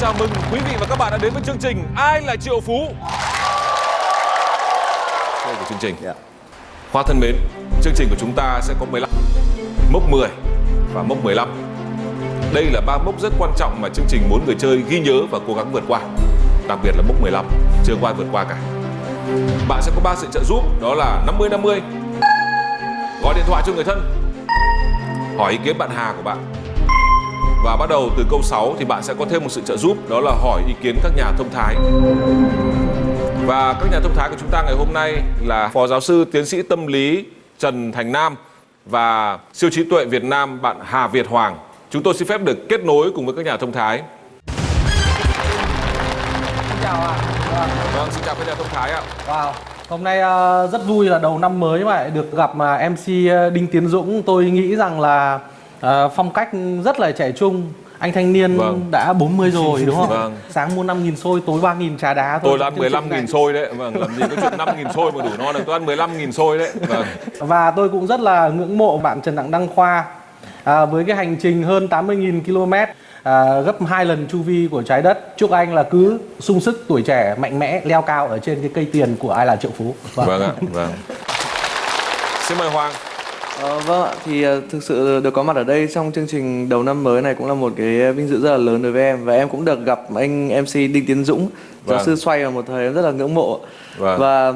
chào mừng quý vị và các bạn đã đến với chương trình Ai là triệu phú? Đây của chương trình. Dạ. Hoa thân mến, chương trình của chúng ta sẽ có 15 Mốc 10 và mốc 15 Đây là ba mốc rất quan trọng mà chương trình muốn người chơi ghi nhớ và cố gắng vượt qua Đặc biệt là mốc 15, chưa ai vượt qua cả. Bạn sẽ có 3 sự trợ giúp, đó là 50-50 Gọi điện thoại cho người thân Hỏi ý kiến bạn Hà của bạn và bắt đầu từ câu 6 thì bạn sẽ có thêm một sự trợ giúp đó là hỏi ý kiến các nhà thông thái. Và các nhà thông thái của chúng ta ngày hôm nay là Phó giáo sư tiến sĩ tâm lý Trần Thành Nam và siêu trí tuệ Việt Nam bạn Hà Việt Hoàng. Chúng tôi xin phép được kết nối cùng với các nhà thông thái. Xin chào ạ. Vâng. Vâng, xin chào các nhà thông thái ạ. Wow. Hôm nay ờ, rất vui là đầu năm mới mà được gặp mà MC ờ, Đinh Tiến Dũng. Tôi nghĩ rằng là ờ, phong cách rất là trẻ trung. Anh thanh niên Vâng. đã 40 rồi đúng không? Vâng. Sáng mua 5.000 xôi, tối 3.000 trà đá thôi. Tôi đã ăn Chương trình 15.000 này. xôi đấy. Vâng, làm gì có chuyện 5.000 xôi mà đủ no được. Tôi ăn 15.000 xôi đấy. Vâng. Và tôi cũng rất là ngưỡng mộ bạn Trần Đặng Đăng Khoa à, với cái hành trình hơn 80.000 km à, gấp hai lần chu vi của trái đất. Chúc anh là cứ sung sức tuổi trẻ mạnh mẽ leo cao ở trên cái cây tiền của ai là triệu phú. Vâng. Vâng ạ, vâng. Xin mời Hoàng. Ờ, vâng ạ, thì ờ, thực sự được có mặt ở đây trong chương trình đầu năm mới này cũng là một cái vinh dự rất là lớn đối với em và em cũng được gặp anh MC Đinh Tiến Dũng, giáo Vâng. sư xoay vào một thời em rất là ngưỡng mộ. Vâng. Và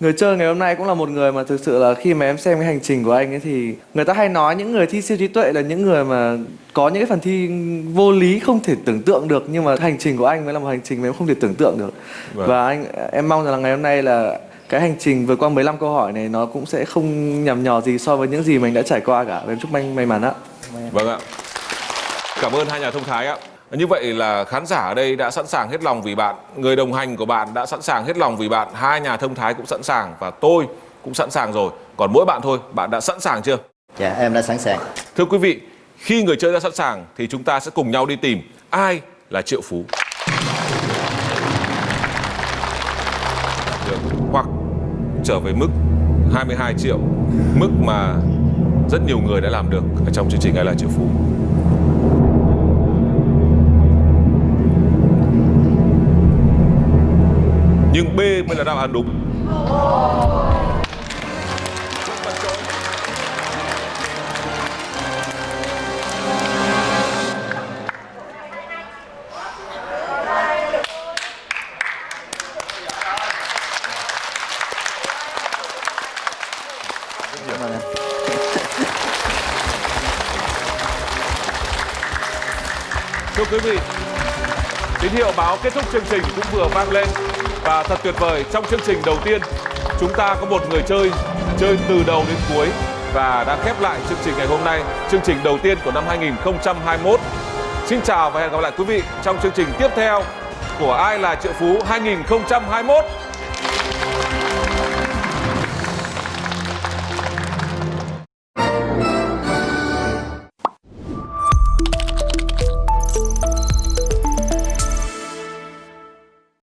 người chơi ngày hôm nay cũng là một người mà thực sự là khi mà em xem cái hành trình của anh ấy thì người ta hay nói những người thi siêu trí tuệ là những người mà có những cái phần thi vô lý không thể tưởng tượng được nhưng mà hành trình của anh mới là một hành trình mà em không thể tưởng tượng được. Vâng. Và anh em mong rằng là ngày hôm nay là cái hành trình vượt qua 15 câu hỏi này nó cũng sẽ không nhằm nhò gì so với những gì mình đã trải qua cả. Và em chúc anh may mắn ạ. Vâng ạ. Cảm ơn hai nhà thông thái ạ. Như vậy là khán giả ở đây đã sẵn sàng hết lòng vì bạn, người đồng hành của bạn đã sẵn sàng hết lòng vì bạn, hai nhà thông thái cũng sẵn sàng và tôi cũng sẵn sàng rồi. Còn mỗi bạn thôi, bạn đã sẵn sàng chưa? Dạ em đã sẵn sàng Thưa quý vị, khi người chơi đã sẵn sàng thì chúng ta sẽ cùng nhau đi tìm ai là triệu phú. Được. Hoặc trở về mức 22 triệu, mức mà rất nhiều người đã làm được ở trong chương trình ai là triệu phú. Nhưng B mới là đáp án đúng. Thưa quý vị, tín hiệu báo kết thúc chương trình cũng vừa vang lên và thật tuyệt vời trong chương trình đầu tiên chúng ta có một người chơi chơi từ đầu đến cuối và đã khép lại chương trình ngày hôm nay, chương trình đầu tiên của năm 2021. Xin chào và hẹn gặp lại quý vị trong chương trình tiếp theo của Ai là triệu phú 2021.